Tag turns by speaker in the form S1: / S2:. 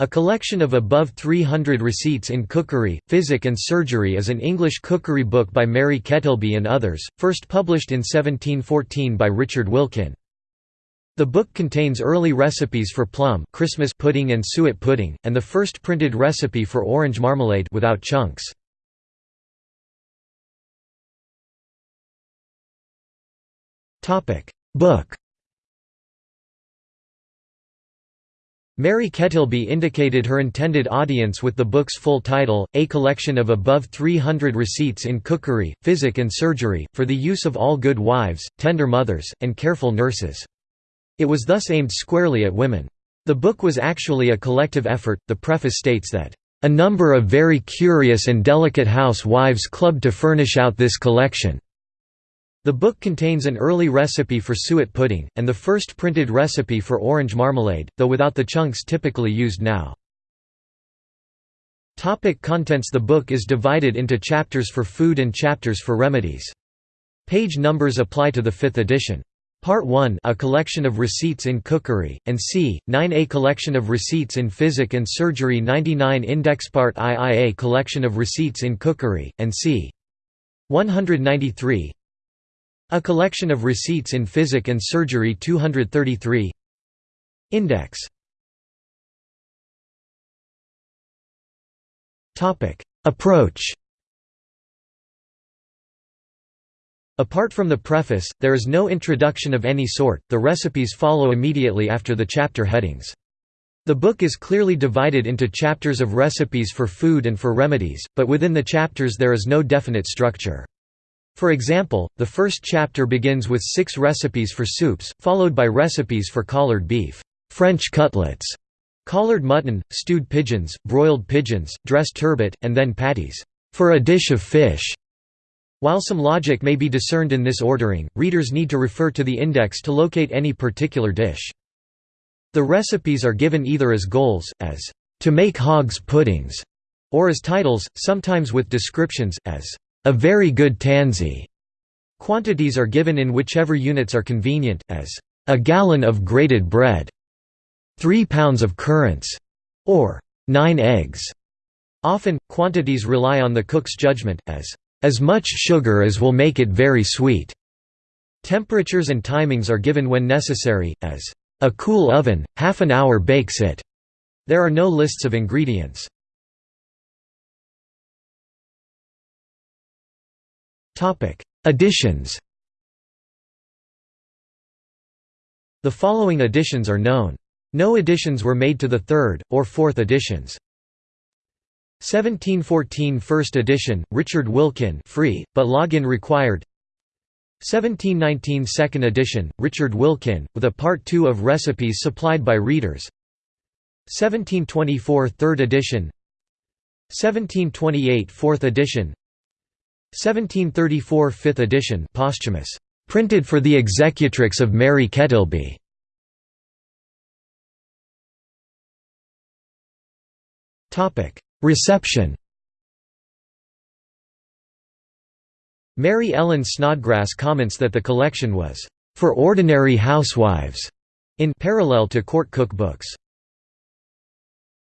S1: A collection of above 300 receipts in cookery, physic and surgery is an English cookery book by Mary Kettleby and others, first published in 1714 by Richard Wilkin. The book contains early recipes for plum Christmas pudding and suet pudding, and the first printed recipe for orange marmalade without chunks. Book Mary Kettleby indicated her intended audience with the book's full title, A Collection of Above 300 Receipts in Cookery, Physic and Surgery, for the use of all good wives, tender mothers, and careful nurses. It was thus aimed squarely at women. The book was actually a collective effort. The preface states that, A number of very curious and delicate housewives clubbed to furnish out this collection. The book contains an early recipe for suet pudding, and the first printed recipe for orange marmalade, though without the chunks typically used now. Topic contents The book is divided into chapters for food and chapters for remedies. Page numbers apply to the fifth edition. Part 1 A collection of receipts in cookery, and c. 9 A collection of receipts in physic and surgery 99 Index Part II A collection of receipts in cookery, and c. 193 a collection of receipts in Physic and Surgery 233 Index Approach Apart from the preface, there is no introduction of any sort, the recipes follow immediately after the chapter headings. The book is clearly divided into chapters of recipes for food and for remedies, but within the chapters there is no definite structure. For example, the first chapter begins with six recipes for soups, followed by recipes for collared beef, French cutlets, collared mutton, stewed pigeons, broiled pigeons, dressed turbot, and then patties, for a dish of fish. While some logic may be discerned in this ordering, readers need to refer to the index to locate any particular dish. The recipes are given either as goals, as to make hog's puddings, or as titles, sometimes with descriptions, as a very good tansy. Quantities are given in whichever units are convenient, as a gallon of grated bread, 3 pounds of currants, or 9 eggs. Often, quantities rely on the cook's judgment, as as much sugar as will make it very sweet. Temperatures and timings are given when necessary, as a cool oven, half an hour bakes it. There are no lists of ingredients. Topic: Editions. The following editions are known. No additions were made to the third or fourth editions. 1714 first edition, Richard Wilkin, free, but login required. 1719 second edition, Richard Wilkin, with a part 2 of recipes supplied by readers. 1724 third edition. 1728 fourth edition. 1734 5th edition posthumous, printed for the executrix of Mary Kettleby. Reception Mary Ellen Snodgrass comments that the collection was, "...for ordinary housewives", in parallel to court cookbooks.